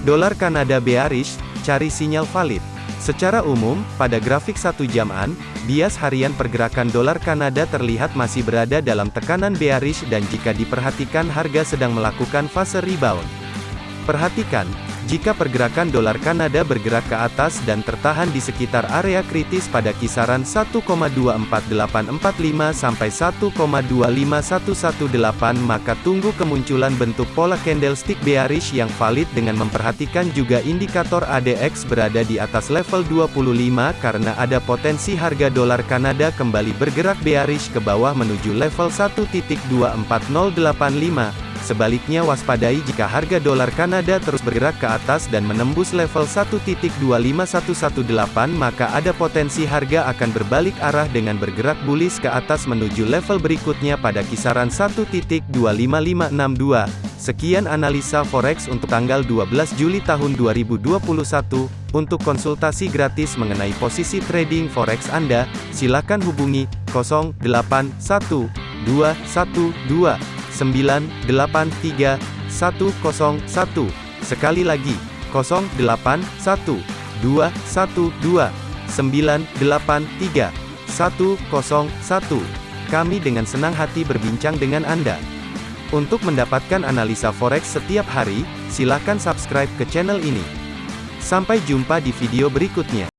Dolar Kanada bearish, cari sinyal valid. Secara umum, pada grafik satu jaman, bias harian pergerakan dolar Kanada terlihat masih berada dalam tekanan bearish dan jika diperhatikan harga sedang melakukan fase rebound. Perhatikan, jika pergerakan dolar Kanada bergerak ke atas dan tertahan di sekitar area kritis pada kisaran 1,24845 sampai 1,25118 maka tunggu kemunculan bentuk pola candlestick bearish yang valid dengan memperhatikan juga indikator ADX berada di atas level 25 karena ada potensi harga dolar Kanada kembali bergerak bearish ke bawah menuju level 1.24085 Sebaliknya waspadai jika harga dolar Kanada terus bergerak ke atas dan menembus level 1.25118 maka ada potensi harga akan berbalik arah dengan bergerak bullish ke atas menuju level berikutnya pada kisaran 1.25562. Sekian analisa forex untuk tanggal 12 Juli tahun 2021. Untuk konsultasi gratis mengenai posisi trading forex Anda, silakan hubungi 081212 983 101. Sekali lagi, 081 212 983 101. Kami dengan senang hati berbincang dengan Anda. Untuk mendapatkan analisa forex setiap hari, silakan subscribe ke channel ini. Sampai jumpa di video berikutnya.